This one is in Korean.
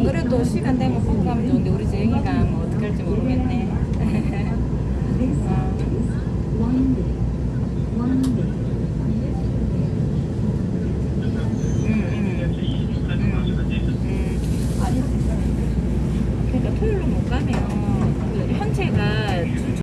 안 그래도 시간 되면 보고 가면 좋은데 우리 재영이가 뭐 어떻게 할지 모르겠네. 음, 음, 음. 그러니까 토요일로 못 가면.